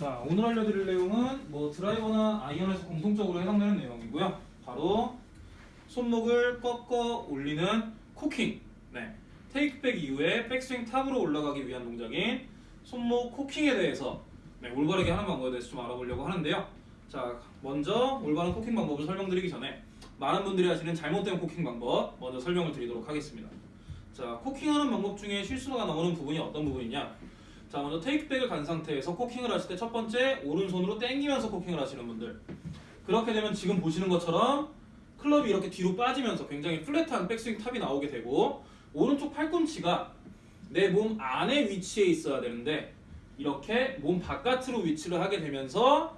자 오늘 알려드릴 내용은 뭐 드라이버나 아이언에서 공통적으로 해당되는 내용이고요. 바로 손목을 꺾어 올리는 코킹. 네. 테이크백 이후에 백스윙 탑으로 올라가기 위한 동작인 손목 코킹에 대해서 네, 올바르게 하는 방법에 대해서 좀 알아보려고 하는데요. 자 먼저 올바른 코킹 방법을 설명드리기 전에 많은 분들이 하시는 잘못된 코킹 방법 먼저 설명을 드리도록 하겠습니다. 자 코킹하는 방법 중에 실수가 나오는 부분이 어떤 부분이냐? 자 먼저 테이크백을 간 상태에서 코킹을 하실 때 첫 번째 오른손으로 당기면서 코킹을 하시는 분들 그렇게 되면 지금 보시는 것처럼 클럽이 이렇게 뒤로 빠지면서 굉장히 flat한 백스윙 탑이 나오게 되고 오른쪽 팔꿈치가 내 몸 안에 위치해 있어야 되는데 이렇게 몸 바깥으로 위치를 하게 되면서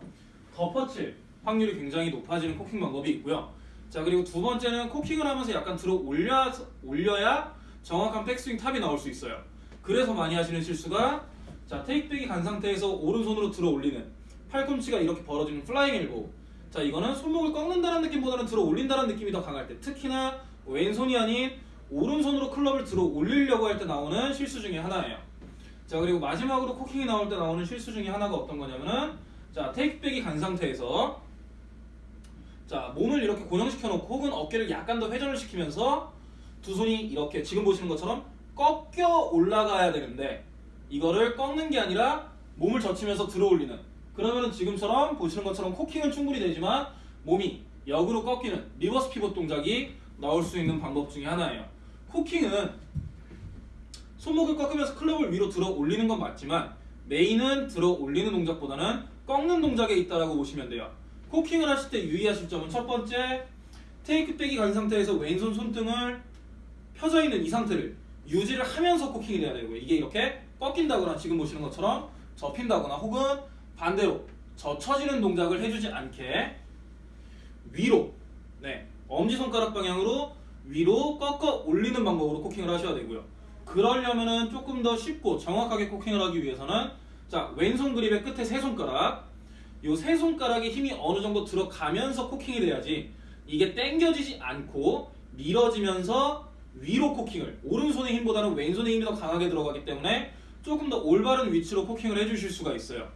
덮어칠 확률이 굉장히 높아지는 코킹 방법이 있고요. 자 그리고 두 번째는 코킹을 하면서 약간 들어 올려 올려야 정확한 백스윙 탑이 나올 수 있어요. 그래서 많이 하시는 실수가 자 테이크백이 간 상태에서 오른손으로 들어 올리는 팔꿈치가 이렇게 벌어지는 flying elbow. 자 이거는 손목을 꺾는다는 느낌보다는 들어 올린다는 느낌이 더 강할 때 특히나 왼손이 아닌 오른손으로 클럽을 들어 올리려고 할 때 나오는 실수 중에 하나예요. 자 그리고 마지막으로 코킹이 나올 때 나오는 실수 중에 하나가 어떤 거냐면은 자 테이크백이 간 상태에서 자 몸을 이렇게 고정시켜 놓고 혹은 어깨를 약간 더 회전을 시키면서 두 손이 이렇게 지금 보시는 것처럼 꺾여 올라가야 되는데 이거를 꺾는 게 아니라 몸을 젖히면서 들어 올리는 그러면은 지금처럼 보시는 것처럼 cocking은 충분히 되지만 몸이 역으로 꺾이는 reverse pivot 동작이 나올 수 있는 방법 중에 하나예요. cocking은 손목을 꺾으면서 클럽을 위로 들어 올리는 건 맞지만 main은 들어 올리는 동작보다는 꺾는 동작에 있다라고 보시면 돼요. 코킹을 하실 때 유의하실 점은 첫 번째 테이크백이 간 상태에서 왼손 손등을 펴져 있는 이 상태를 유지를 하면서 코킹이 돼야 되고요. 이게 이렇게 꺾인다거나 지금 보시는 것처럼 접힌다거나 혹은 반대로 젖혀지는 동작을 해주지 않게 위로 네 엄지손가락 방향으로 위로 꺾어 올리는 방법으로 코킹을 하셔야 되고요. 그러려면은 조금 더 쉽고 정확하게 코킹을 하기 위해서는 자 왼손 그립의 끝에 세 손가락 요 세 손가락에 힘이 어느 정도 들어가면서 코킹이 돼야지 이게 당겨지지 않고 밀어지면서 위로 코킹을 오른손의 힘보다는 왼손의 힘이 더 강하게 들어가기 때문에 조금 더 올바른 위치로 코킹을 해주실 수가 있어요.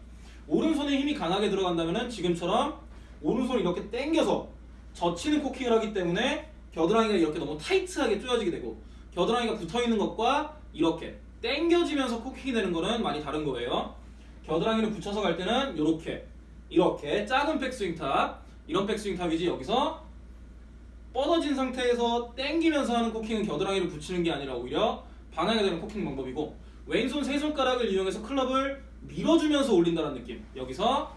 오른손에 힘이 강하게 들어간다면 지금처럼 오른손 이렇게 당겨서 젖히는 코킹을 하기 때문에 겨드랑이가 이렇게 너무 타이트하게 조여지게 되고 겨드랑이가 붙어있는 것과 이렇게 당겨지면서 cocking이 되는 거는 많이 다른 거예요. 겨드랑이를 붙여서 갈 때는 이렇게 이렇게 작은 백스윙 top 이런 백스윙 top이지 여기서 뻗어진 상태에서 당기면서 하는 cocking은 겨드랑이를 붙이는 게 아니라 오히려 방해가 되는 cocking 방법이고 왼손 세 손가락을 이용해서 클럽을 밀어주면서 올린다는 느낌. 여기서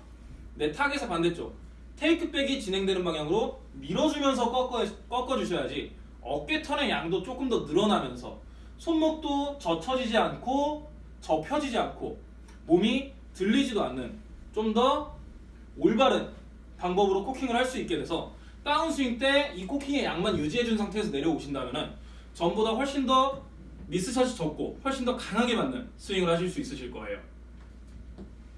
내 타겟의 반대쪽. 테이크백이 진행되는 방향으로 밀어주면서 꺾어, 꺾어주셔야지 어깨 턴의 양도 조금 더 늘어나면서 손목도 젖혀지지 않고 접혀지지 않고 몸이 들리지도 않는 좀 더 올바른 방법으로 코킹을 할 수 있게 돼서 다운스윙 때 이 코킹의 양만 유지해준 상태에서 내려오신다면 전보다 훨씬 더 미스샷이 적고 훨씬 더 강하게 맞는 스윙을 하실 수 있으실 거예요.